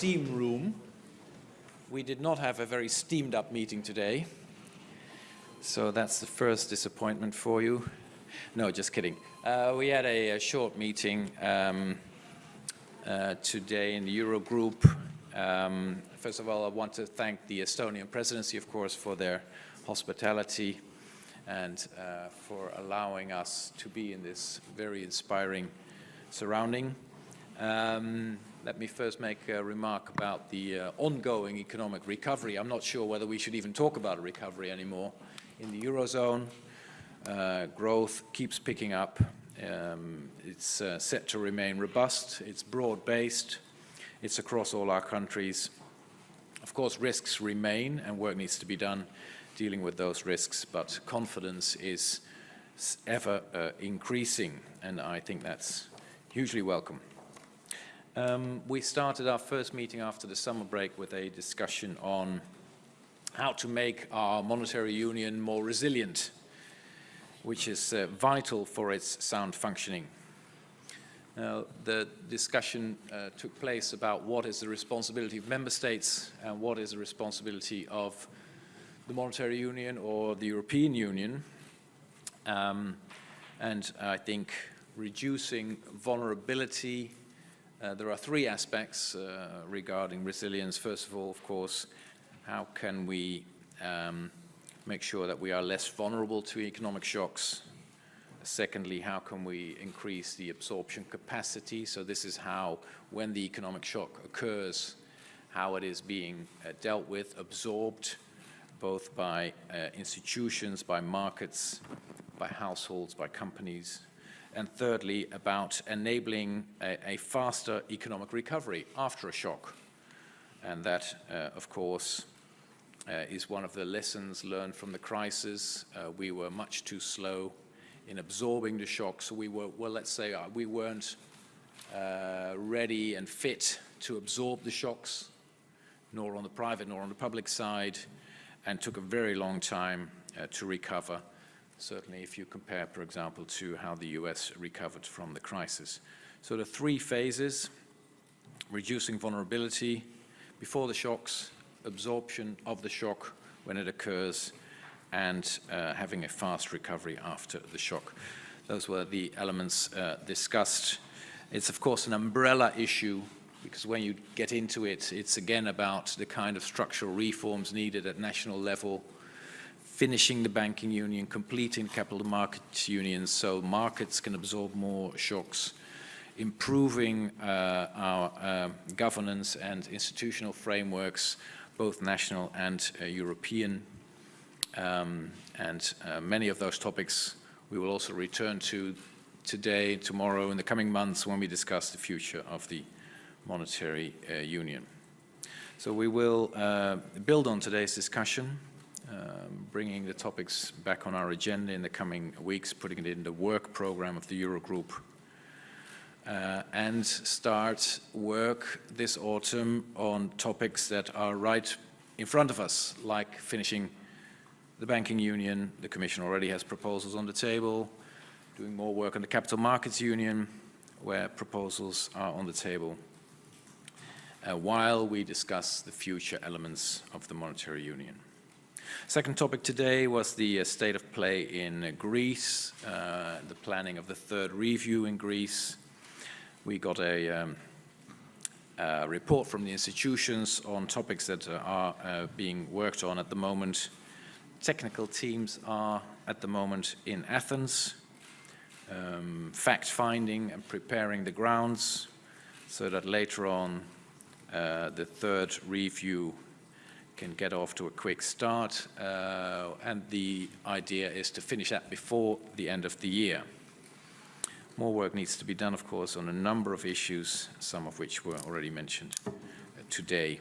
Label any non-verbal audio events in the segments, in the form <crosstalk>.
steam room. We did not have a very steamed up meeting today. So that's the first disappointment for you. No, just kidding. Uh, we had a, a short meeting um, uh, today in the Eurogroup. Um, first of all, I want to thank the Estonian presidency, of course, for their hospitality and uh, for allowing us to be in this very inspiring surrounding. Um, let me first make a remark about the uh, ongoing economic recovery. I'm not sure whether we should even talk about a recovery anymore. In the Eurozone, uh, growth keeps picking up. Um, it's uh, set to remain robust. It's broad-based. It's across all our countries. Of course, risks remain and work needs to be done dealing with those risks, but confidence is ever uh, increasing, and I think that's hugely welcome. Um, we started our first meeting after the summer break with a discussion on how to make our monetary union more resilient, which is uh, vital for its sound functioning. Now, the discussion uh, took place about what is the responsibility of member states and what is the responsibility of the monetary union or the European Union. Um, and I think reducing vulnerability, uh, there are three aspects uh, regarding resilience. First of all, of course, how can we um, make sure that we are less vulnerable to economic shocks? Secondly, how can we increase the absorption capacity? So this is how, when the economic shock occurs, how it is being uh, dealt with, absorbed, both by uh, institutions, by markets, by households, by companies. And thirdly, about enabling a, a faster economic recovery after a shock. And that, uh, of course, uh, is one of the lessons learned from the crisis. Uh, we were much too slow in absorbing the shock. So we were, well, let's say uh, we weren't uh, ready and fit to absorb the shocks, nor on the private nor on the public side, and took a very long time uh, to recover. Certainly if you compare, for example, to how the US recovered from the crisis. So the three phases, reducing vulnerability before the shocks, absorption of the shock when it occurs, and uh, having a fast recovery after the shock. Those were the elements uh, discussed. It's of course an umbrella issue because when you get into it, it's again about the kind of structural reforms needed at national level, finishing the banking union, completing capital markets union so markets can absorb more shocks, improving uh, our uh, governance and institutional frameworks, both national and uh, European um, and uh, many of those topics we will also return to today, tomorrow, in the coming months when we discuss the future of the monetary uh, union. So we will uh, build on today's discussion, um, bringing the topics back on our agenda in the coming weeks, putting it in the work program of the Eurogroup, uh, and start work this autumn on topics that are right in front of us, like finishing the banking union, the Commission already has proposals on the table, doing more work on the capital markets union, where proposals are on the table, uh, while we discuss the future elements of the monetary union. Second topic today was the uh, state of play in Greece, uh, the planning of the third review in Greece. We got a um, report from the institutions on topics that are uh, being worked on at the moment technical teams are at the moment in Athens, um, fact-finding and preparing the grounds so that later on uh, the third review can get off to a quick start uh, and the idea is to finish that before the end of the year. More work needs to be done, of course, on a number of issues, some of which were already mentioned uh, today.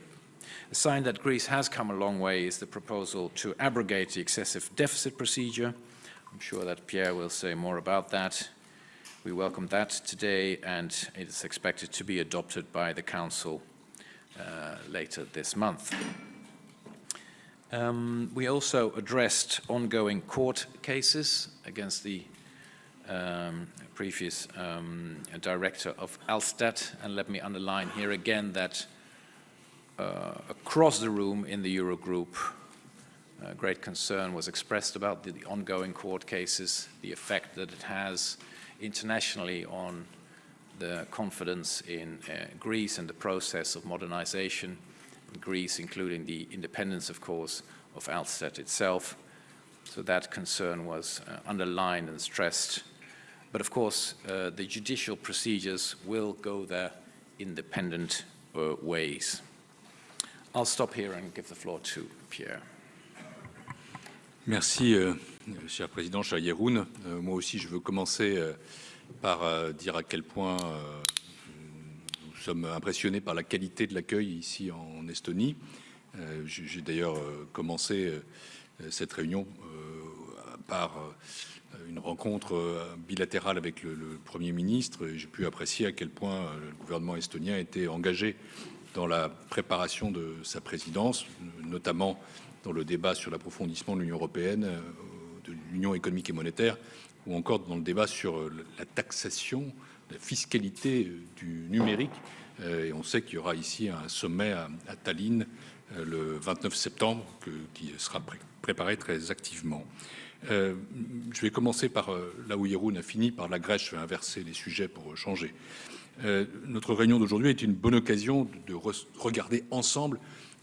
A sign that Greece has come a long way is the proposal to abrogate the excessive deficit procedure. I'm sure that Pierre will say more about that. We welcome that today and it is expected to be adopted by the Council uh, later this month. Um, we also addressed ongoing court cases against the um, previous um, director of Elstat and let me underline here again that uh, across the room in the Eurogroup, uh, great concern was expressed about the, the, ongoing court cases, the effect that it has internationally on the confidence in uh, Greece and the process of modernization Greece, including the independence, of course, of Elstat itself. So that concern was uh, underlined and stressed. But of course, uh, the judicial procedures will go their independent uh, ways. I'll stop here and give the floor to Pierre. Merci, euh, cher président, cher Jeroen. Euh, moi aussi, je veux commencer euh, par dire à quel point nous sommes impressionnés par la qualité de l'accueil ici en Estonie. Euh, j'ai d'ailleurs commencé cette réunion par une rencontre bilatérale avec le, Premier ministre. J'ai pu apprécier à quel point le gouvernement estonien était engagé dans la préparation de sa présidence, notamment dans le débat sur l'approfondissement de l'Union européenne, de l'Union économique et monétaire, ou encore dans le débat sur euh, la taxation, la fiscalité euh, du numérique. Euh, et on sait qu'il y aura ici un sommet à, Tallinn le 29 septembre qui sera préparé très activement. je vais commencer par là où Yeroun a fini, par la Grèce. Je vais inverser les sujets pour changer. notre réunion d'aujourd'hui est une bonne occasion de, regarder ensemble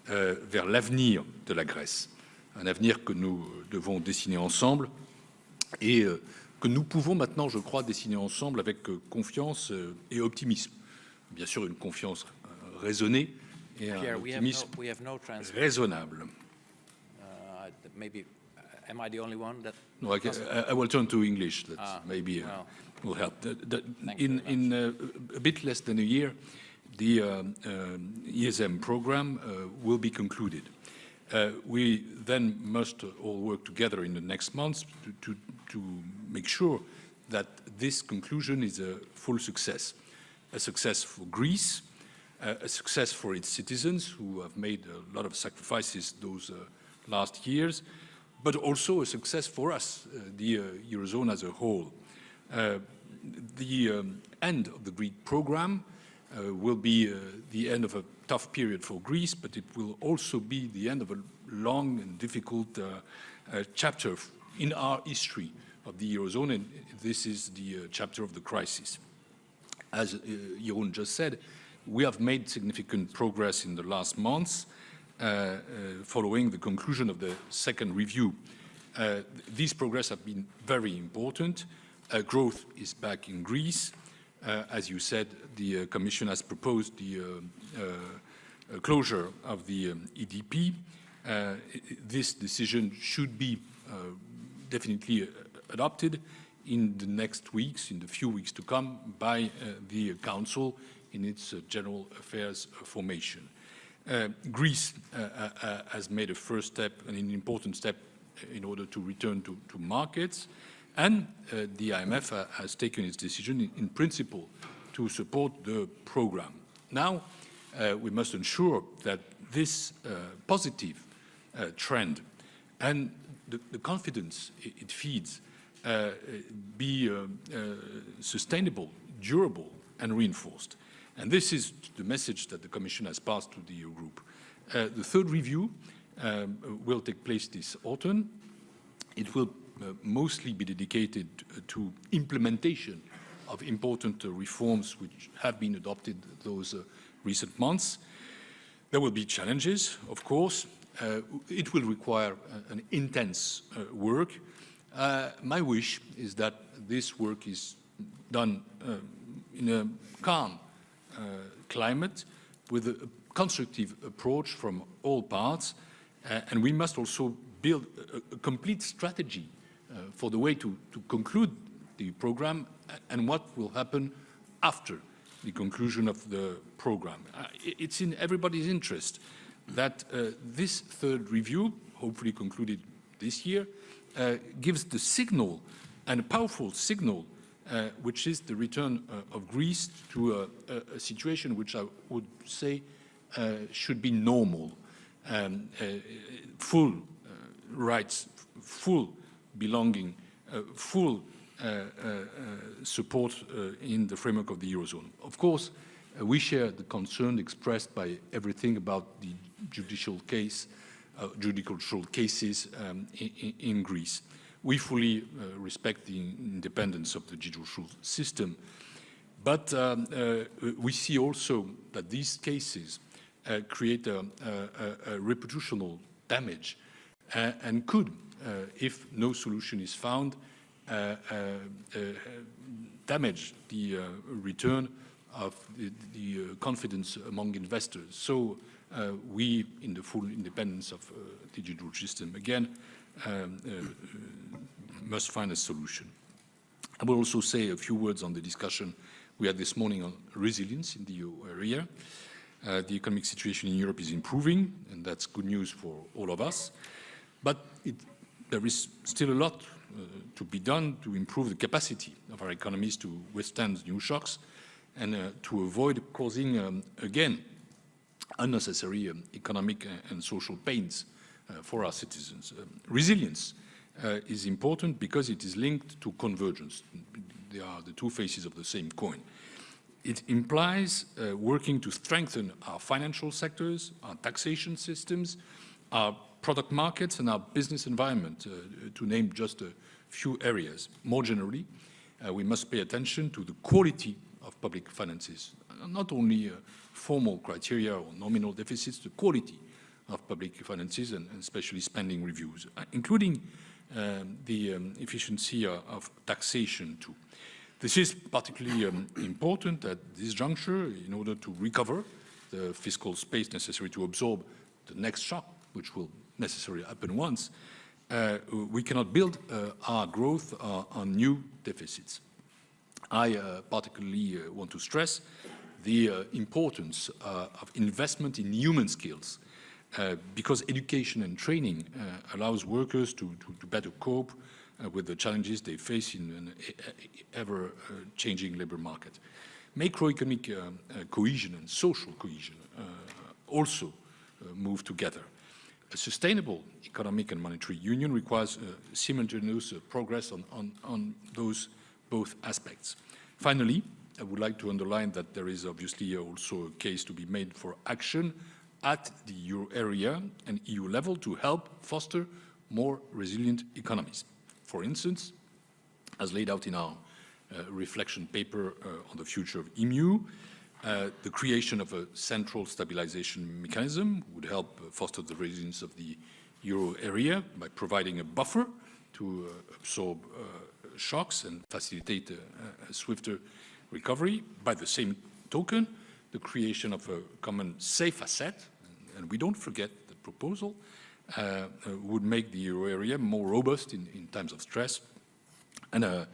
vers l'avenir de la Grèce. Un avenir que nous devons dessiner ensemble et que nous pouvons maintenant, je crois, dessiner ensemble avec euh, confiance euh, et optimisme. Bien sûr, une confiance euh, raisonnée et un Pierre, optimisme we have no, we have no raisonnable. Uh, maybe, uh, am I the only one that? No, I, can, I, will turn to English. That ah, maybe uh, well, will help. The, the, in in uh, a bit less than a year, the uh, ESM program will be concluded. Uh, we then must all work together in the next months to, to, to, make sure that this conclusion is a full success. A success for Greece, uh, a success for its citizens who have made a lot of sacrifices those uh, last years, but also a success for us, uh, the uh, Eurozone as a whole. Uh, the um, end of the Greek program will be the end of a tough period for Greece, but it will also be the end of a long and difficult uh, uh, chapter in our history of the Eurozone, and this is the uh, chapter of the crisis. As uh, Jeroen just said, we have made significant progress in the last months uh, following the conclusion of the second review. these progress have been very important. growth is back in Greece. Uh, as you said, the uh, Commission has proposed the uh, closure of the um, EDP. this decision should be definitely adopted in the next weeks, in the few weeks to come, by the Council in its general affairs formation. Uh, Greece uh, uh, has made a first step, and an important step in order to return to, to markets. And uh, the IMF uh, has taken its decision in, in, principle to support the program. Now, uh, we must ensure that this uh, positive uh, trend and the, the confidence it, feeds uh, be sustainable, durable, and reinforced. And this is the message that the Commission has passed to the EU group. the third review um, will take place this autumn. It will uh, mostly be dedicated uh, to implementation of important uh, reforms which have been adopted those recent months. There will be challenges, of course. it will require an intense work. My wish is that this work is done in a calm climate with a constructive approach from all parts. Uh, and we must also build a, a complete strategy uh, for the way to, to conclude the program and what will happen after the conclusion of the program. Uh, it's in everybody's interest that uh, this third review, hopefully concluded this year, uh, gives the signal, and a powerful signal, uh, which is the return uh, of Greece to a, a, situation which I would say should be normal, um, full rights, full belonging, uh, full uh, uh, support in the framework of the Eurozone. Of course, uh, we share the concern expressed by everything about the judicial case, uh, judicial cases um, in, in, Greece. We fully uh, respect the independence of the judicial system, but um, uh, we see also that these cases uh, create a, a, a, reputational damage uh, and could, if no solution is found, damage the return of the, the confidence among investors. So uh, we, in the full independence of uh, judicial system, again, um, uh, must find a solution. I will also say a few words on the discussion we had this morning on resilience in the EU area. Uh, the economic situation in Europe is improving, and that's good news for all of us. But it, there is still a lot uh, to be done to improve the capacity of our economies to withstand new shocks and uh, to avoid causing, um, again, unnecessary um, economic and social pains uh, for our citizens. Um, resilience uh, is important because it is linked to convergence. They are the two faces of the same coin. It implies uh, working to strengthen our financial sectors, our taxation systems, our product markets and our business environment, uh, to name just a few areas. More generally, uh, we must pay attention to the quality of public finances, not only uh, formal criteria or nominal deficits, the quality of public finances and, and especially spending reviews, uh, including um, the um, efficiency uh, of taxation too. This is particularly um, important at this juncture in order to recover the fiscal space necessary to absorb the next shock, which will necessarily happen once. Uh, we cannot build uh, our growth uh, on new deficits. I uh, particularly want to stress the uh, importance uh, of investment in human skills uh, because education and training uh, allows workers to, to, to better cope with the challenges they face in an ever-changing labor market. Macroeconomic cohesion and social cohesion also move together. A sustainable economic and monetary union requires uh, simultaneous uh, progress on, on, on those both aspects. Finally, I would like to underline that there is obviously also a case to be made for action at the euro area and EU level to help foster more resilient economies. For instance, as laid out in our uh, reflection paper uh, on the future of EMU, uh, the creation of a central stabilization mechanism would help foster the resilience of the euro area by providing a buffer to uh, absorb uh, shocks and facilitate a, a swifter recovery. By the same token, the creation of a common safe asset, and we don't forget the proposal, uh, uh, would make the euro area more robust in, in times of stress. And uh,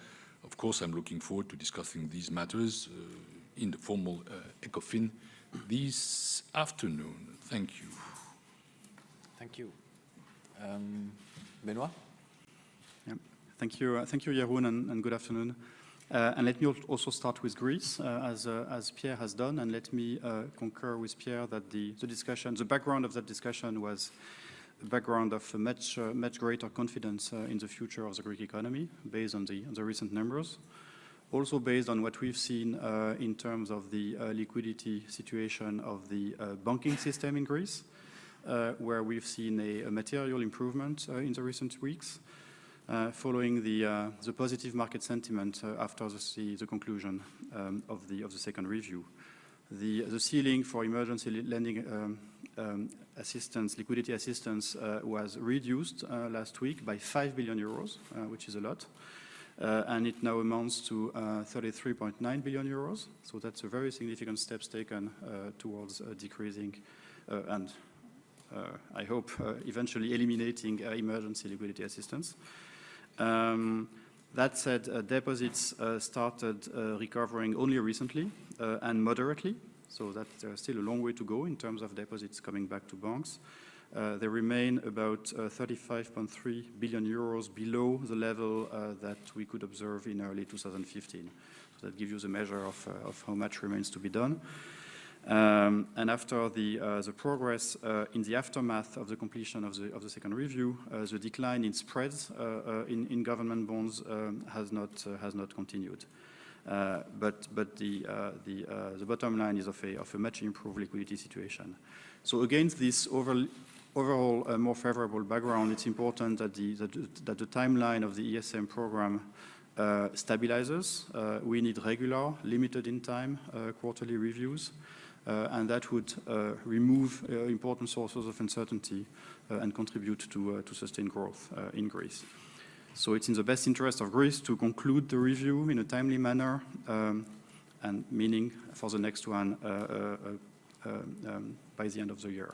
of course, I'm looking forward to discussing these matters uh, in the formal uh, ECOFIN this afternoon. Thank you. Thank you. Um, Benoit? Thank you, uh, thank you, Jeroen, and, and good afternoon. Uh, and let me also start with Greece, uh, as, uh, as Pierre has done, and let me uh, concur with Pierre that the, the discussion, the background of that discussion was a background of much, uh, much greater confidence in the future of the Greek economy, based on the, on the recent numbers. Also based on what we've seen in terms of the liquidity situation of the banking system in Greece, where we've seen a, a material improvement in the recent weeks. Uh, following the, uh, the positive market sentiment uh, after the, the conclusion um, of, the, of the second review. The, the ceiling for emergency lending um, um, assistance, liquidity assistance, uh, was reduced uh, last week by 5 billion euros, uh, which is a lot. and it now amounts to 33.9 billion euros. So that's a very significant steps taken towards decreasing and I hope eventually eliminating emergency liquidity assistance. Um, that said, uh, deposits uh, started uh, recovering only recently uh, and moderately, so that's there's still a long way to go in terms of deposits coming back to banks. Uh, they remain about 35.3 billion euros below the level that we could observe in early 2015. So that gives you the measure of, of how much remains to be done. Um, and after the, uh, the progress uh, in the aftermath of the completion of the, of the second review, uh, the decline in spreads uh, uh, in, in, government bonds um, has, not, uh, has not continued. But but the, the, the bottom line is of a, of a much improved liquidity situation. So against this over, overall more favorable background, it's important that the, that, that the timeline of the ESM program stabilizes. We need regular, limited in time, quarterly reviews, and that would uh, remove important sources of uncertainty and contribute to, to sustained growth in Greece. So it's in the best interest of Greece to conclude the review in a timely manner, um, and meaning for the next one um, by the end of the year.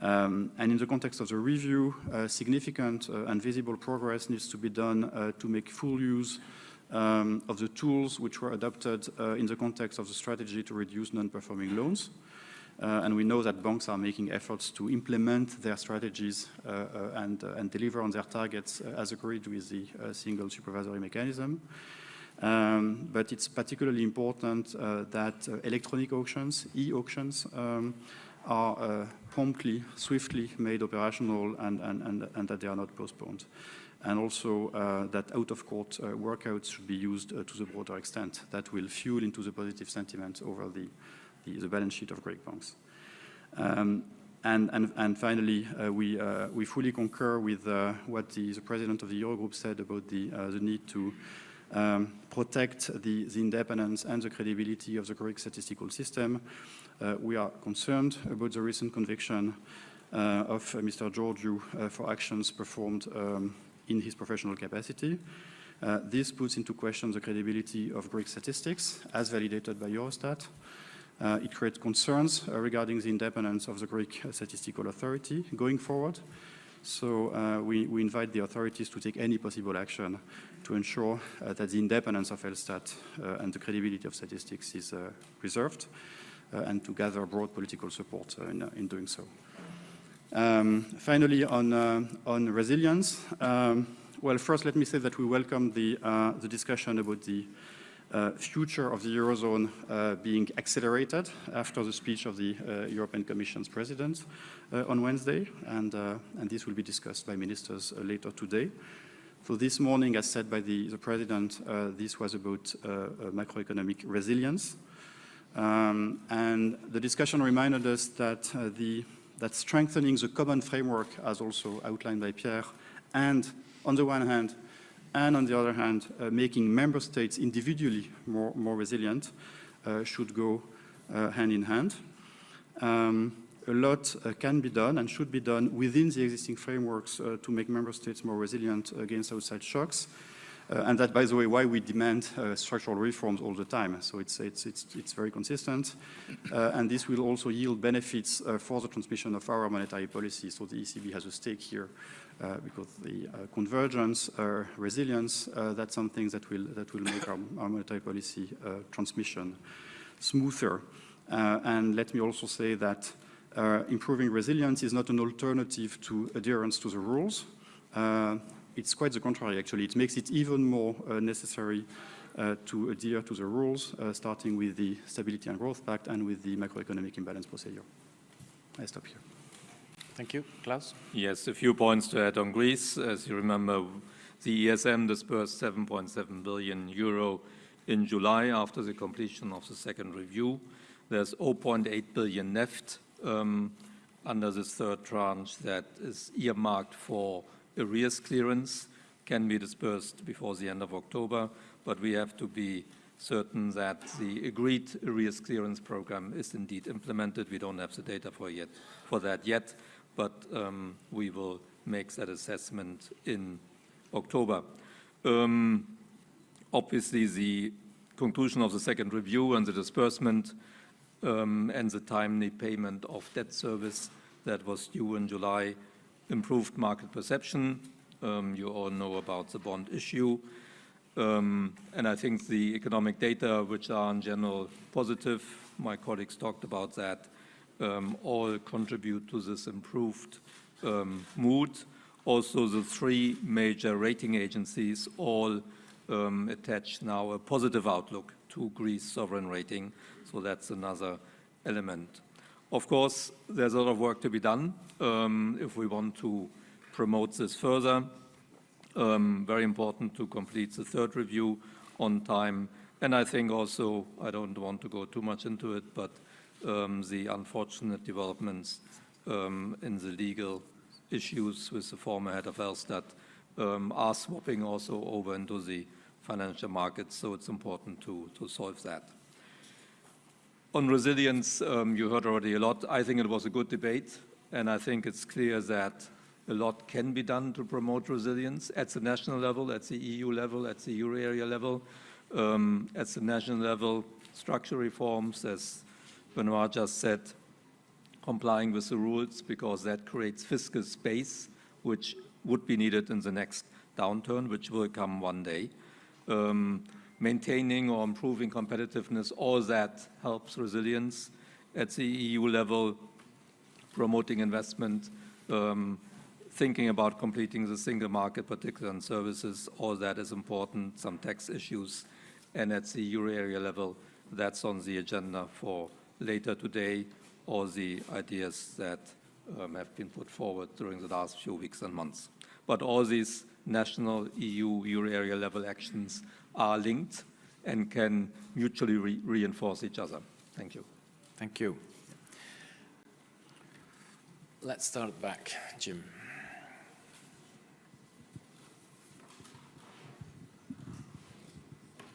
Um, and in the context of the review, uh, significant uh, and visible progress needs to be done uh, to make full use um, of the tools which were adopted uh, in the context of the strategy to reduce non-performing loans. Uh, and we know that banks are making efforts to implement their strategies uh, and, and, deliver on their targets as agreed with the single supervisory mechanism. Um, but it's particularly important that electronic auctions, e-auctions, um, are uh, promptly, swiftly made operational and, and, and, that they are not postponed. And also uh, that out-of-court uh, workouts should be used uh, to the broader extent. That will fuel into the positive sentiment over the, the, the balance sheet of Greek banks. Um, and, and, and, finally, uh, we, uh, we fully concur with what the, the, president of the Eurogroup said about the, the need to um, protect the, the, independence and the credibility of the Greek statistical system. Uh, we are concerned about the recent conviction uh, of uh, Mr. Georgiou for actions performed um, in his professional capacity. Uh, this puts into question the credibility of Greek statistics as validated by Eurostat. Uh, it creates concerns uh, regarding the independence of the Greek statistical authority going forward. So we, we, invite the authorities to take any possible action to ensure that the independence of Elstat and the credibility of statistics is preserved. Uh, and to gather broad political support uh, in, uh, in doing so. Um, finally, on, on resilience, um, well, first let me say that we welcome the, the discussion about the uh, future of the Eurozone uh, being accelerated after the speech of the uh, European Commission's president on Wednesday, and, and, this will be discussed by ministers later today. So this morning, as said by the, the president, this was about macroeconomic resilience. Um, and the discussion reminded us that, uh, the, that strengthening the common framework, as also outlined by Pierre, and on the one hand, and on the other hand, uh, making member states individually more, more resilient uh, should go uh, hand in hand. Um, a lot uh, can be done and should be done within the existing frameworks uh, to make member states more resilient against outside shocks. Uh, and that, by the way, why we demand uh, structural reforms all the time. So it's, it's, it's, it's very consistent. Uh, and this will also yield benefits for the transmission of our monetary policy. So the ECB has a stake here uh, because the uh, convergence, uh, resilience, that's something that will, that will make our, our monetary policy transmission smoother. and let me also say that improving resilience is not an alternative to adherence to the rules it's quite the contrary, actually. It makes it even more uh, necessary uh, to adhere to the rules, uh, starting with the Stability and Growth Pact and with the macroeconomic imbalance procedure. I stop here. Thank you. Klaus? Yes, a few points to add on Greece. As you remember, the ESM disbursed 7.7 billion euro in July after the completion of the second review. There's 0.8 billion left um, under this third tranche that is earmarked for arrears clearance can be dispersed before the end of October, but we have to be certain that the agreed arrears clearance program is indeed implemented. We don't have the data for, yet, for that yet, but um, we will make that assessment in October. Um, obviously, the conclusion of the second review and the disbursement um, and the timely payment of debt service that was due in July improved market perception. Um, you all know about the bond issue. Um, and I think the economic data, which are in general positive, my colleagues talked about that, um, all contribute to this improved um, mood. Also, the three major rating agencies all um, attach now a positive outlook to Greece sovereign rating, so that's another element. Of course, there's a lot of work to be done um, if we want to promote this further. Um, very important to complete the third review on time And I think also, I don't want to go too much into it, but um, the unfortunate developments um, in the legal issues with the former head of Elstat um, are swapping also over into the financial markets, so it's important to, to solve that. On resilience, um, you heard already a lot. I think it was a good debate, and I think it's clear that a lot can be done to promote resilience at the national level, at the EU level, at the euro area level. Um, at the national level, structural reforms, as Benoit just said, complying with the rules because that creates fiscal space, which would be needed in the next downturn, which will come one day. Um, maintaining or improving competitiveness, all that helps resilience. At the EU level, promoting investment, um, thinking about completing the single market, particularly on services, all that is important, some tax issues. And at the euro area level, that's on the agenda for later today, all the ideas that um, have been put forward during the last few weeks and months. But all these national EU, euro area level actions are linked and can mutually re reinforce each other. Thank you. Thank you. Let's start back, Jim.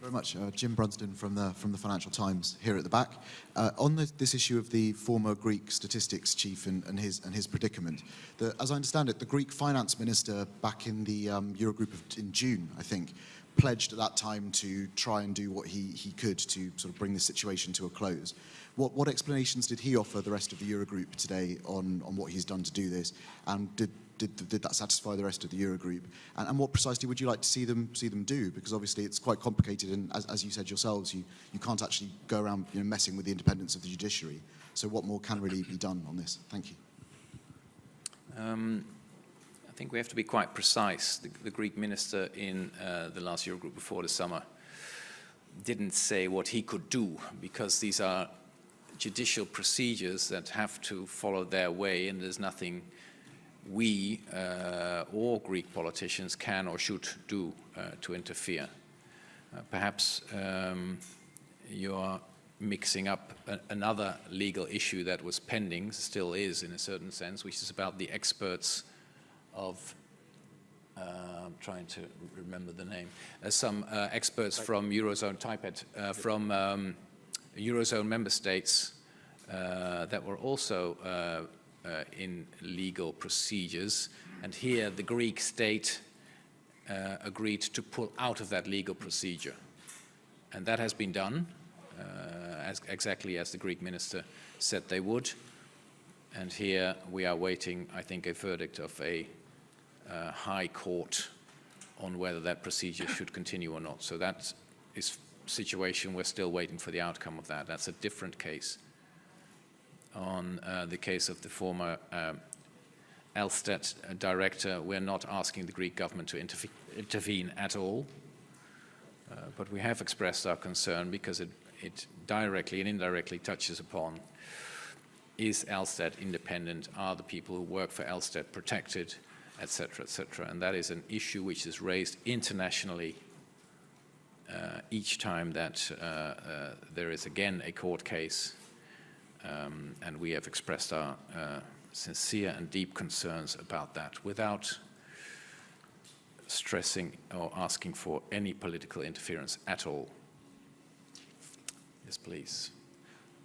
very much. Uh, Jim Brunsden from the, from the Financial Times here at the back. Uh, on the, this issue of the former Greek statistics chief and, and, his, and his predicament, the, as I understand it, the Greek finance minister back in the um, Eurogroup of, in June, I think, pledged at that time to try and do what he, he could to sort of bring the situation to a close. What, what explanations did he offer the rest of the Eurogroup today on, on what he's done to do this? And did, did, did that satisfy the rest of the Eurogroup? And, and what precisely would you like to see them see them do? Because obviously it's quite complicated, and as, as you said yourselves, you, you can't actually go around you know, messing with the independence of the judiciary. So what more can really be done on this? Thank you. Um, I think we have to be quite precise. The, the Greek minister in uh, the last Eurogroup before the summer didn't say what he could do because these are judicial procedures that have to follow their way and there's nothing we uh, or Greek politicians can or should do uh, to interfere. Uh, perhaps um, you're mixing up another legal issue that was pending, still is in a certain sense, which is about the experts of uh, I'm trying to remember the name. Uh, some uh, experts from Eurozone TIPED, uh, from um, Eurozone member states uh, that were also uh, in legal procedures. And here the Greek state uh, agreed to pull out of that legal procedure. And that has been done, uh, as, exactly as the Greek minister said they would. And here we are waiting, I think, a verdict of a uh, high court on whether that procedure should continue or not. So that is situation, we're still waiting for the outcome of that. That's a different case on uh, the case of the former um, Elstat director, we're not asking the Greek government to interve intervene at all. Uh, but we have expressed our concern because it, it directly and indirectly touches upon is Elstat independent? Are the people who work for Elstat protected, etc., etc.? And that is an issue which is raised internationally uh, each time that uh, uh, there is again a court case um, and we have expressed our uh, sincere and deep concerns about that without stressing or asking for any political interference at all. Yes, please.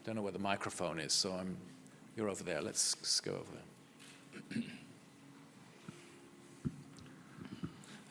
Don't know where the microphone is, so I'm, you're over there. Let's, let's go over there.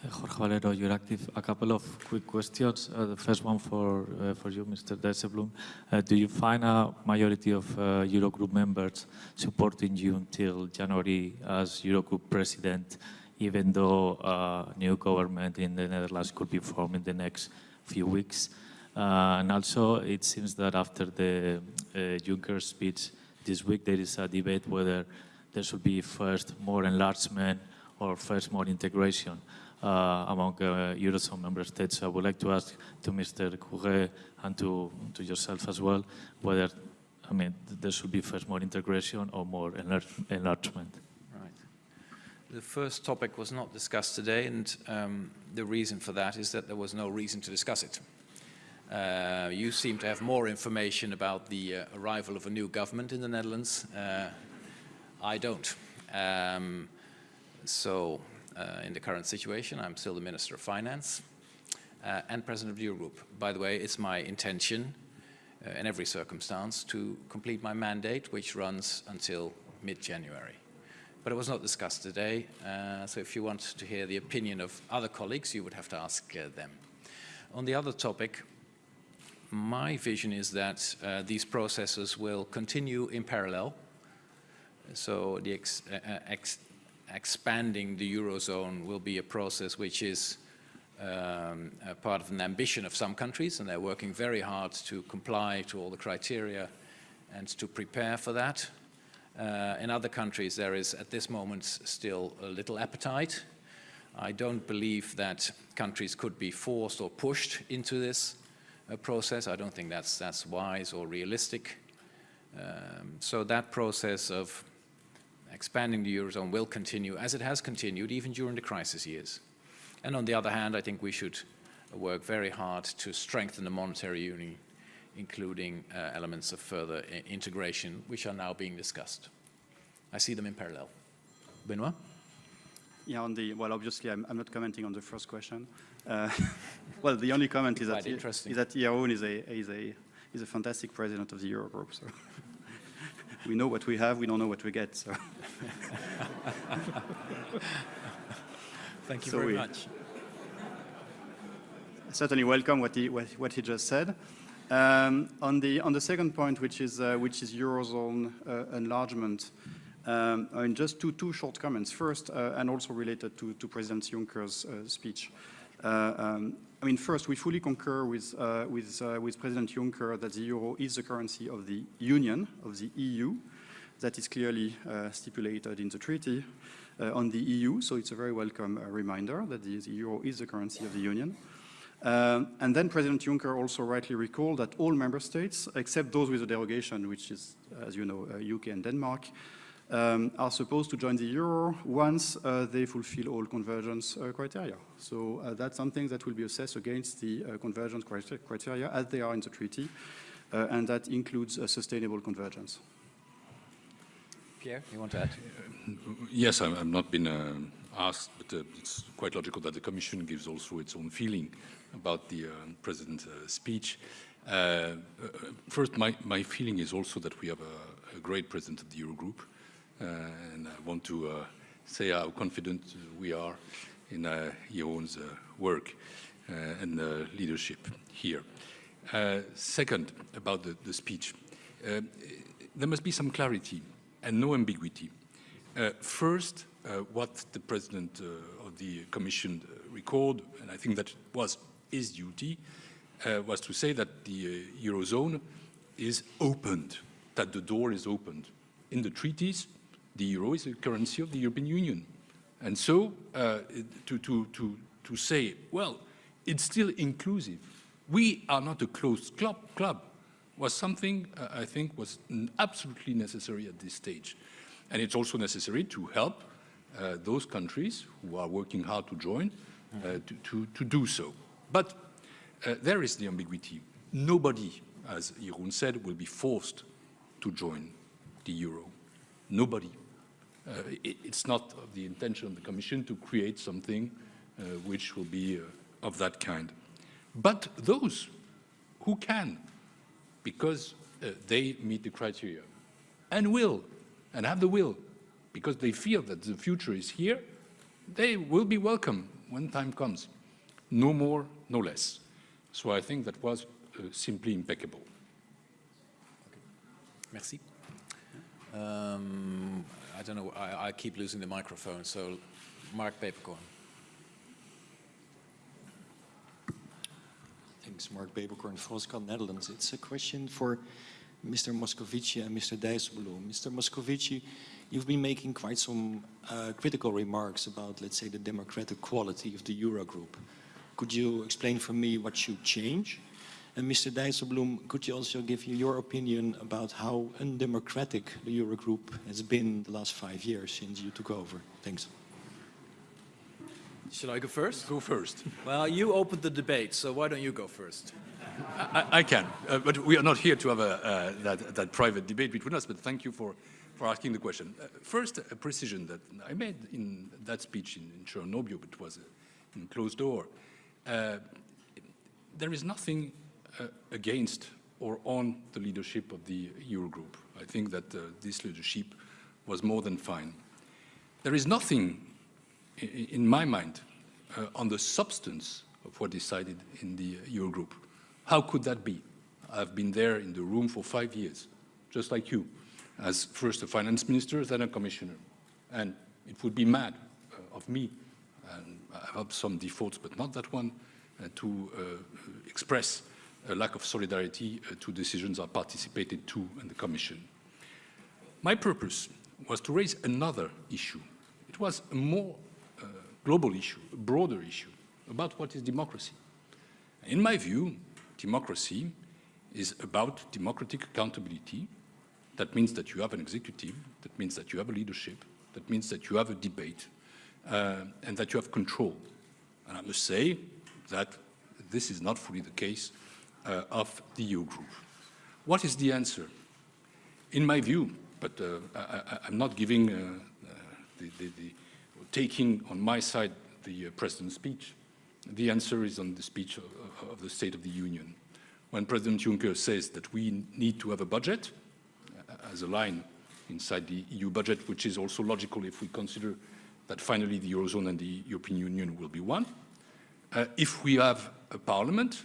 Jorge Valero, Euractiv. A couple of quick questions. Uh, the first one for uh, for you, Mr. Dijsselbloem. Uh, do you find a majority of uh, Eurogroup members supporting you until January as Eurogroup president, even though a new government in the Netherlands could be formed in the next few weeks? Uh, and also, it seems that after the uh, Juncker speech this week, there is a debate whether there should be first more enlargement or first more integration uh, among uh, Eurozone member states. I would like to ask to Mr. Cœuré and to, to yourself as well whether, I mean, there should be first more integration or more enlarge enlargement. Right. The first topic was not discussed today, and um, the reason for that is that there was no reason to discuss it. Uh, you seem to have more information about the uh, arrival of a new government in the Netherlands. Uh, I don't. Um, so, uh, in the current situation, I'm still the Minister of Finance uh, and President of the Eurogroup. By the way, it's my intention uh, in every circumstance to complete my mandate, which runs until mid-January. But it was not discussed today, uh, so if you want to hear the opinion of other colleagues, you would have to ask uh, them. On the other topic, my vision is that uh, these processes will continue in parallel. So the ex uh, ex expanding the Eurozone will be a process which is um, part of an ambition of some countries, and they're working very hard to comply to all the criteria and to prepare for that. Uh, in other countries, there is at this moment still a little appetite. I don't believe that countries could be forced or pushed into this uh, process. I don't think that's, that's wise or realistic. Um, so that process of expanding the Eurozone will continue as it has continued even during the crisis years. And on the other hand, I think we should work very hard to strengthen the monetary union, including uh, elements of further integration, which are now being discussed. I see them in parallel. Benoit? Yeah, on the, well, obviously, I'm, I'm not commenting on the first question. Uh, <laughs> well, the only comment is that, is that Jeroen is a, is, a, is a fantastic president of the Eurogroup. So <laughs> we know what we have, we don't know what we get. So. Thank you So very we- much. certainly welcome what he, what, what he just said. Um, on, the, on the second point, which is, uh, which is Eurozone uh, enlargement, um, I mean, just two, two short comments. First, uh, and also related to, to President Juncker's uh, speech. Uh, um, I mean, first, we fully concur with, uh, with, uh, with President Juncker that the euro is the currency of the Union, of the EU. That is clearly uh, stipulated in the treaty uh, on the EU, so it's a very welcome uh, reminder that the, the euro is the currency of the Union. Um, and then President Juncker also rightly recalled that all member states, except those with a derogation, which is, as you know, UK and Denmark, um, are supposed to join the euro once uh, they fulfill all convergence uh, criteria. So uh, that's something that will be assessed against the uh, convergence criter- criteria as they are in the treaty, uh, and that includes sustainable convergence. Pierre, you want to add? Yes, I'm, I'm not been uh, asked, but uh, it's quite logical that the Commission gives also its own feeling about the uh, President's uh, speech. Uh, uh, first, my, my feeling is also that we have a, a great President of the Eurogroup, uh, and I want to uh, say how confident we are in uh, uh, work uh, and uh, leadership here. Uh, second, about the, the speech. Uh, there must be some clarity and no ambiguity. Uh, first, uh, what the President uh, of the Commission uh, recalled, and I think that was his duty, uh, was to say that the uh, Eurozone is opened, that the door is opened. In the treaties, the euro is the currency of the European Union. And so uh, to, to, to, to say, well, it's still inclusive. We are not a closed club, club was something uh, I think was absolutely necessary at this stage. And it's also necessary to help uh, those countries who are working hard to join uh, to, to, to do so. But uh, there is the ambiguity. Nobody, as Jeroen said, will be forced to join the euro. Nobody. Uh, it, it's not the intention of the Commission to create something uh, which will be uh, of that kind. But those who can, because they meet the criteria, and will, and have the will, because they feel that the future is here, they will be welcome when time comes. No more, no less. So I think that was uh, simply impeccable. Merci. Um, I don't know, I, I keep losing the microphone, so Mark Peeperkorn. Thanks, Mark Peeperkorn, Volkskrant Netherlands. It's a question for Mr. Moscovici and Mr. Dijsselbloem. Mr. Moscovici, you've been making quite some uh, critical remarks about, let's say, the democratic quality of the Eurogroup. Could you explain for me what should change? And Mr. Dijsselbloem, could you also give your opinion about how undemocratic the Eurogroup has been the last five years since you took over? Thanks. Shall I go first? Go first. Well, you opened the debate, so why don't you go first? I, I can, uh, but we are not here to have a, uh, that, that private debate between us, but thank you for, for asking the question. Uh, first, a precision that I made in that speech in, in Cernobbio, but it was uh, in closed door. Uh, there is nothing against or on the leadership of the Eurogroup. I think that uh, this leadership was more than fine. There is nothing, in my mind, uh, on the substance of what decided in the Eurogroup. How could that be? I've been there in the room for five years, just like you, as first a finance minister, then a commissioner. And it would be mad uh, of me, and I have some defaults, but not that one, uh, to uh, express a lack of solidarity uh, to decisions I participated to in the Commission. My purpose was to raise another issue. It was a more uh, global issue, a broader issue, about what is democracy. In my view, democracy is about democratic accountability. That means that you have an executive, that means that you have a leadership, that means that you have a debate, uh, and that you have control. And I must say that this is not fully the case uh, of the Eurogroup. What is the answer? In my view, but uh, I, am not giving, uh, uh, the, the, the, taking on my side the uh, President's speech. The answer is on the speech of, of, the State of the Union. When President Juncker says that we need to have a budget, uh, as a line inside the EU budget, which is also logical if we consider that finally the Eurozone and the European Union will be one. Uh, if we have a parliament,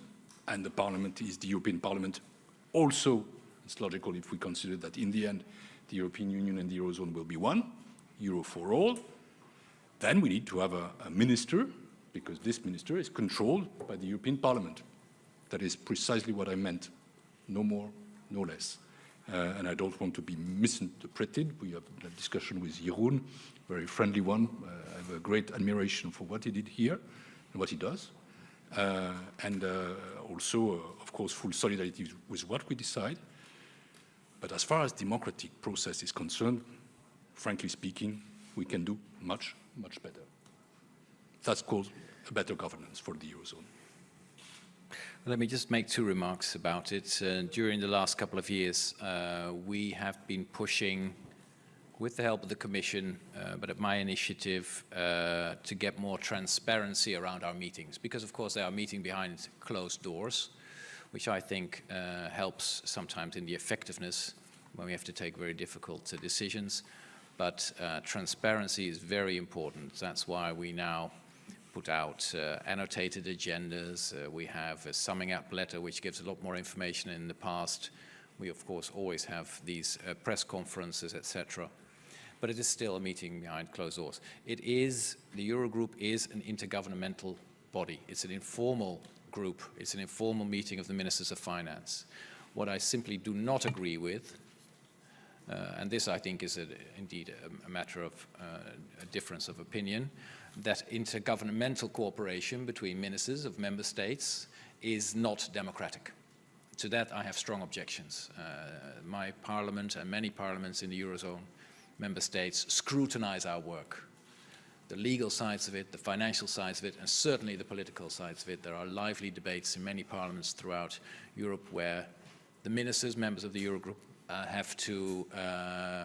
and the parliament is the European Parliament, also it's logical if we consider that in the end the European Union and the Eurozone will be one, Euro for all, then we need to have a, a minister, because this minister is controlled by the European Parliament. That is precisely what I meant, no more, no less. Uh, and I don't want to be misinterpreted. We have a discussion with Jeroen, very friendly one. Uh, I have a great admiration for what he did here and what he does. Uh, and uh, also, uh, of course, full solidarity with what we decide. But as far as democratic process is concerned, frankly speaking, we can do much, much better. That's called a better governance for the Eurozone. Let me just make two remarks about it. Uh, during the last couple of years, uh, we have been pushing, with the help of the Commission, uh, but at my initiative, uh, to get more transparency around our meetings. Because, of course, they are meeting behind closed doors, which I think uh, helps sometimes in the effectiveness when we have to take very difficult uh, decisions. But transparency is very important. That's why we now put out uh, annotated agendas. Uh, we have a summing up letter which gives a lot more information in the past. We of course always have these uh, press conferences, etc. But it is still a meeting behind closed doors. It is, the Eurogroup is an intergovernmental body. It's an informal group. It's an informal meeting of the ministers of finance. What I simply do not agree with uh, and this, I think, is a, indeed a, a, matter of uh, a difference of opinion, that intergovernmental cooperation between ministers of member states is not democratic. To that, I have strong objections. Uh, my parliament and many parliaments in the Eurozone member states scrutinize our work. The legal sides of it, the financial sides of it, and certainly the political sides of it. There are lively debates in many parliaments throughout Europe where the ministers, members of the Eurogroup, uh, have to uh,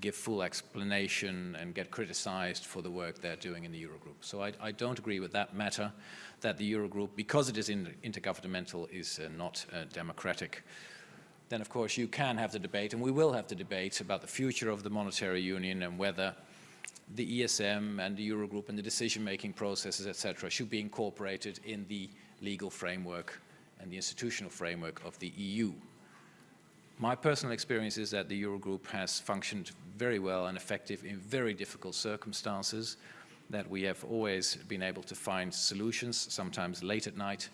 give full explanation and get criticized for the work they're doing in the Eurogroup. So I, I don't agree with that matter, that the Eurogroup, because it is in, intergovernmental, is uh, not uh, democratic. Then, of course, you can have the debate, and we will have the debate about the future of the monetary union and whether the ESM and the Eurogroup and the decision-making processes, etc., should be incorporated in the legal framework and the institutional framework of the EU. My personal experience is that the Eurogroup has functioned very well and effective in very difficult circumstances, that we have always been able to find solutions, sometimes late at night,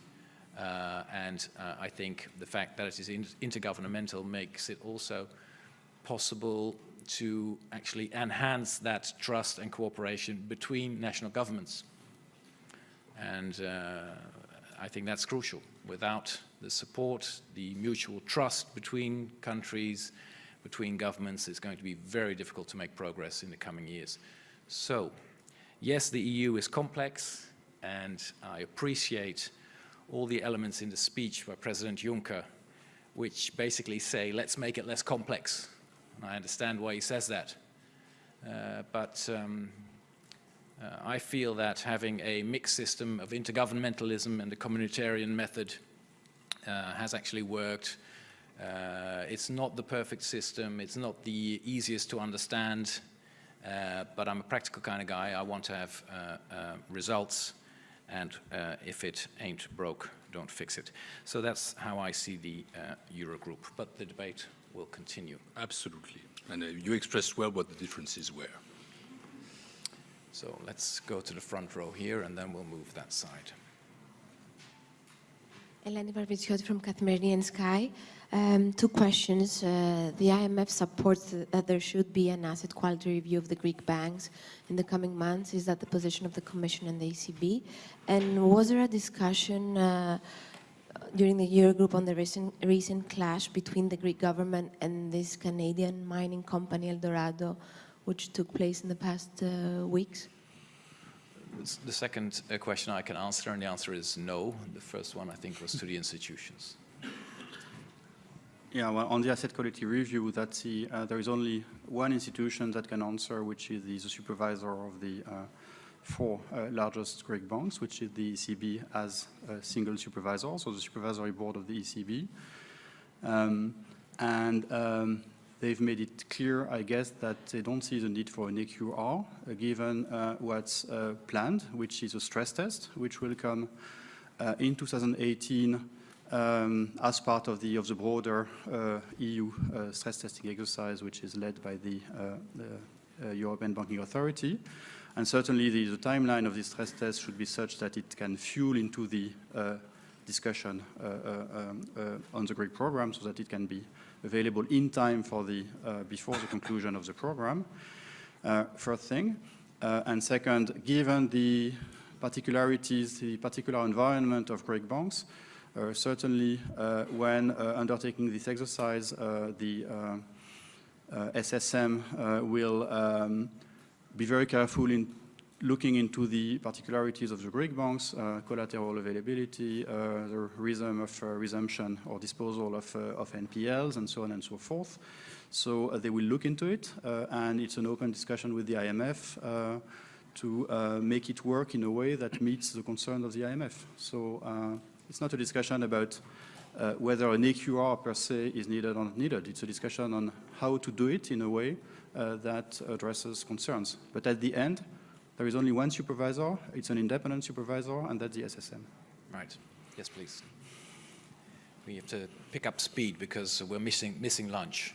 uh, and uh, I think the fact that it is in intergovernmental makes it also possible to actually enhance that trust and cooperation between national governments. And uh, I think that's crucial. Without the support, the mutual trust between countries, between governments, it's going to be very difficult to make progress in the coming years. So, yes, the EU is complex, and I appreciate all the elements in the speech by President Juncker, which basically say, let's make it less complex. And I understand why he says that. Uh, but um, uh, I feel that having a mixed system of intergovernmentalism and the communitarian method uh, has actually worked. Uh, it's not the perfect system, it's not the easiest to understand, uh, but I'm a practical kind of guy. I want to have uh, results, and uh, if it ain't broke, don't fix it. So that's how I see the Eurogroup, but the debate will continue. Absolutely. And you expressed well what the differences were. So let's go to the front row here, and then we'll move that side. Eleni Varvitsioti from Kathimerini Sky. Um, two questions. Uh, the IMF supports that there should be an asset quality review of the Greek banks in the coming months. Is that the position of the Commission and the ECB? And was there a discussion uh, during the Eurogroup on the recent, recent clash between the Greek government and this Canadian mining company, Eldorado, which took place in the past uh, weeks? The second uh, question I can answer, and the answer is no. The first one, I think, was to the institutions. Yeah, well, on the asset quality review, that's the, uh, there is only one institution that can answer, which is the, supervisor of the uh, four uh, largest Greek banks, which is the ECB as a single supervisor, so the supervisory board of the ECB. Um, and um, they've made it clear, I guess, that they don't see the need for an AQR, uh, given uh, what's uh, planned, which is a stress test, which will come uh, in 2018 um, as part of the, of the broader uh, EU stress testing exercise, which is led by the, the European Banking Authority. And certainly the, the, timeline of this stress test should be such that it can fuel into the discussion um, on the Greek program so that it can be available in time for the, uh, before the conclusion of the program, uh, first thing. Uh, and second, given the particularities, the particular environment of Greek banks, uh, certainly uh, when uh, undertaking this exercise, the SSM will um, be very careful in looking into the particularities of the Greek banks, uh, collateral availability, uh, the rhythm of uh, resumption or disposal of, of, NPLs, and so on and so forth. So they will look into it, and it's an open discussion with the IMF to make it work in a way that meets the concern of the IMF. So it's not a discussion about uh, whether an AQR per se is needed or not needed. It's a discussion on how to do it in a way uh, that addresses concerns. But at the end, there is only one supervisor, it's an independent supervisor, and that's the SSM. Right. Yes, please. We have to pick up speed because we're missing, missing lunch.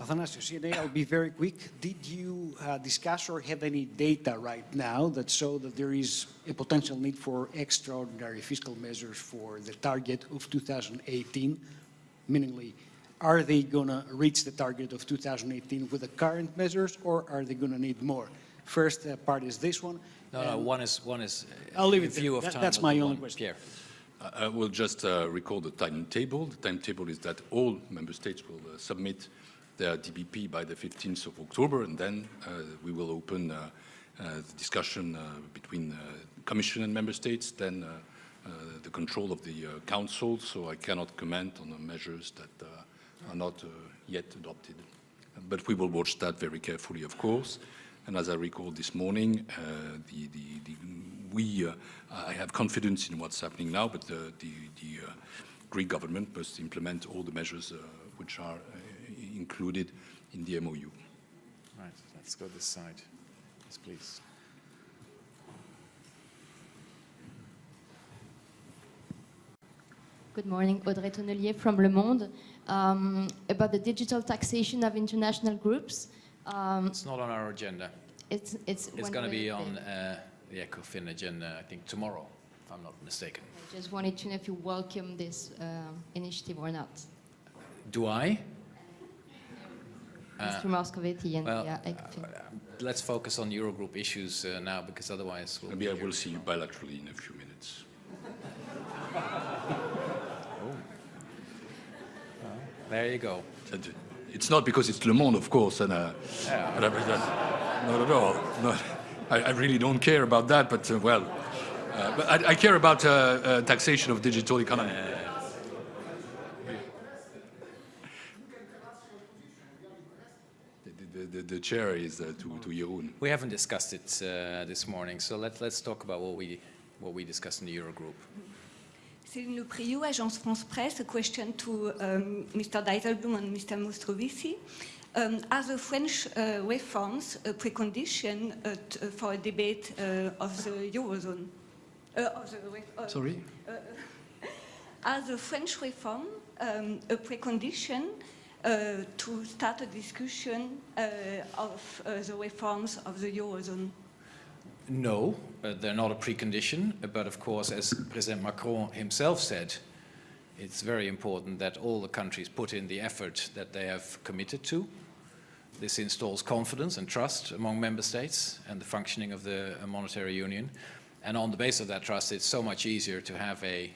Athanasios, CNA, I'll be very quick. Did you uh, discuss or have any data right now that show that there is a potential need for extraordinary fiscal measures for the target of 2018? Meaningly, are they going to reach the target of 2018 with the current measures or are they going to need more? First uh, part is this one. No, no, one is, one is uh, I'll leave it view there. of That, time. that's my only question. Pierre. I will just uh, recall the timetable. The timetable is that all member states will uh, submit their DBP by the 15th of October, and then uh, we will open uh, the discussion between Commission and member states, then the control of the Council, so I cannot comment on the measures that are not yet adopted. But we will watch that very carefully, of course. And as I recall this morning, uh, the, the, the, we, uh, I have confidence in what's happening now, but the, the uh, Greek government must implement all the measures which are included in the MOU. Right, let's go this side. Yes, please. Good morning, Audrey Tonnelier from Le Monde. Um, about the digital taxation of international groups, um, it's not on our agenda. It's it's, it's going to be on uh, the ECOFIN agenda, I think, tomorrow, if I'm not mistaken. I just wanted to know if you welcome this uh, initiative or not. Do I? Mr. Uh, Moscovici and well, yeah, ECOFIN. Uh, let's focus on Eurogroup issues uh, now, because otherwise we'll Maybe I will see you bilaterally in a few minutes. <laughs> oh. Well, there you go. It's not because it's Le Monde, of course, and uh, yeah. not at all. Not, I, I really don't care about that, but uh, well, uh, but I, I care about uh, uh, taxation of digital economy. The, the, the, the chair is uh, to, to Jeroen. We haven't discussed it uh, this morning, so let, let's talk about what we, what we discussed in the Eurogroup. Céline Le Prioux, Agence France Presse. A question to um, Mr. Dijsselbloem and Mr. Moscovici. Um, are the French uh, reforms a precondition uh, uh, for a debate uh, of the Eurozone? Uh, of the uh, Sorry? <laughs> Are the French reform um, a precondition to start a discussion of the reforms of the Eurozone? No, uh, they're not a precondition, but of course, as President Macron himself said, it's very important that all the countries put in the effort that they have committed to. This installs confidence and trust among member states and the functioning of the uh, monetary union. And on the basis of that trust, it's so much easier to have a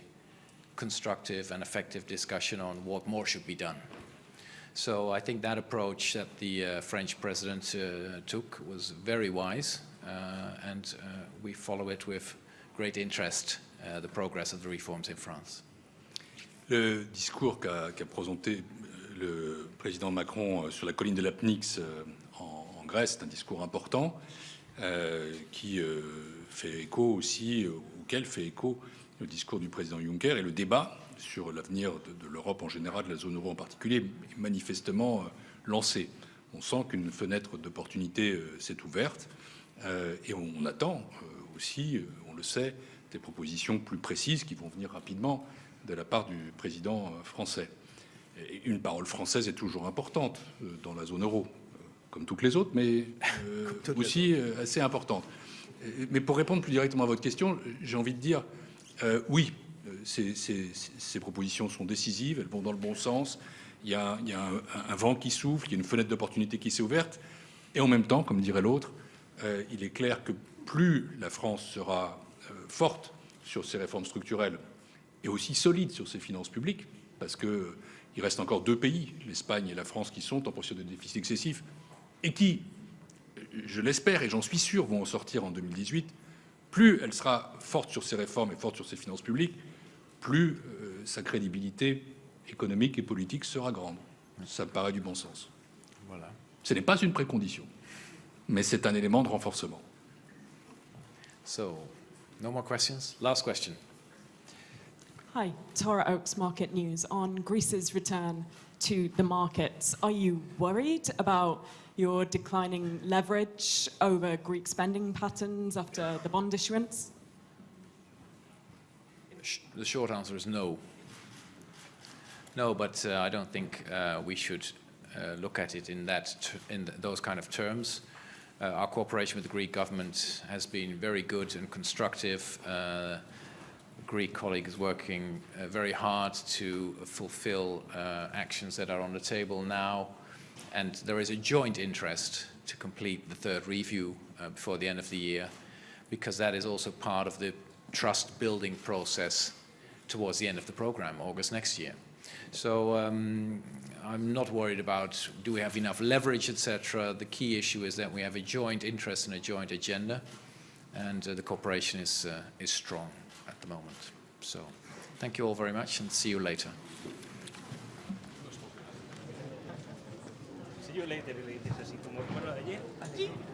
constructive and effective discussion on what more should be done. So I think that approach that the uh, French president uh, took was very wise, and uh, we follow it with great interest, uh, the progress of the reforms in France. Le discours qu'a qu'a présenté le président Macron euh, sur la colline de l'Apnix euh, en, en Grèce est un discours important euh, qui euh, fait écho aussi, euh, auquel fait écho le discours du président Juncker et le débat sur l'avenir de, de l'Europe en général, de la zone euro en particulier, est manifestement euh, lancé. On sent qu'une fenêtre d'opportunité euh, s'est ouverte euh, et on, attend euh, aussi, euh, on le sait, des propositions plus précises qui vont venir rapidement de la part du président euh, français. Et une parole française est toujours importante euh, dans la zone euro, euh, comme toutes les autres, mais euh, <laughs> aussi euh, assez importante. Euh, Mais pour répondre plus directement à votre question, j'ai envie de dire euh, oui, euh, ces, ces- ces propositions sont décisives, elles vont dans le bon sens. Il y a, il y a un, un vent qui souffle, il y a une fenêtre d'opportunité qui s'est ouverte. Et en même temps, comme dirait l'autre, euh, il est clair que plus la France sera euh, forte sur ses réformes structurelles et aussi solide sur ses finances publiques, parce que euh, il reste encore deux pays, l'Espagne et la France, qui sont en posture de déficit excessif et qui, je l'espère et j'en suis sûr, vont en sortir en 2018. Plus elle sera forte sur ses réformes et forte sur ses finances publiques, plus euh, sa crédibilité économique et politique sera grande. Ça me paraît du bon sens. Voilà. Ce n'est pas une précondition, mais c'est un élément de renforcement. So, no more questions? Last question. Hi, Tara Oaks, Market News. On Greece's return to the markets, are you worried about your declining leverage over Greek spending patterns after the bond issuance? The short answer is no. No, but uh, I don't think uh, we should uh, look at it in that in th- those kind of terms. Uh, our cooperation with the Greek government has been very good and constructive. Uh, Greek colleague is working uh, very hard to fulfill uh, actions that are on the table now, and there is a joint interest to complete the third review uh, before the end of the year, because that is also part of the trust building process towards the end of the program, August next year. So um, I'm not worried about do we have enough leverage, etc. The key issue is that we have a joint interest and a joint agenda, and uh, the cooperation is uh, is strong at the moment. So thank you all very much, and see you later. See you later, ladies, así como recuerdo de ayer.